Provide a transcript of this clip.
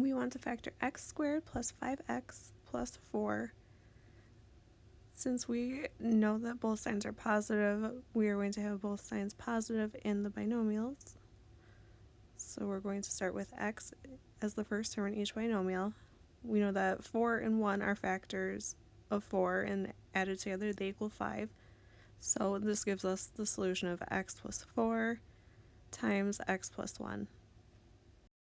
we want to factor x squared plus 5x plus 4. Since we know that both signs are positive, we are going to have both signs positive in the binomials. So we're going to start with x as the first term in each binomial. We know that 4 and 1 are factors of 4 and added together they equal 5. So this gives us the solution of x plus 4 times x plus 1.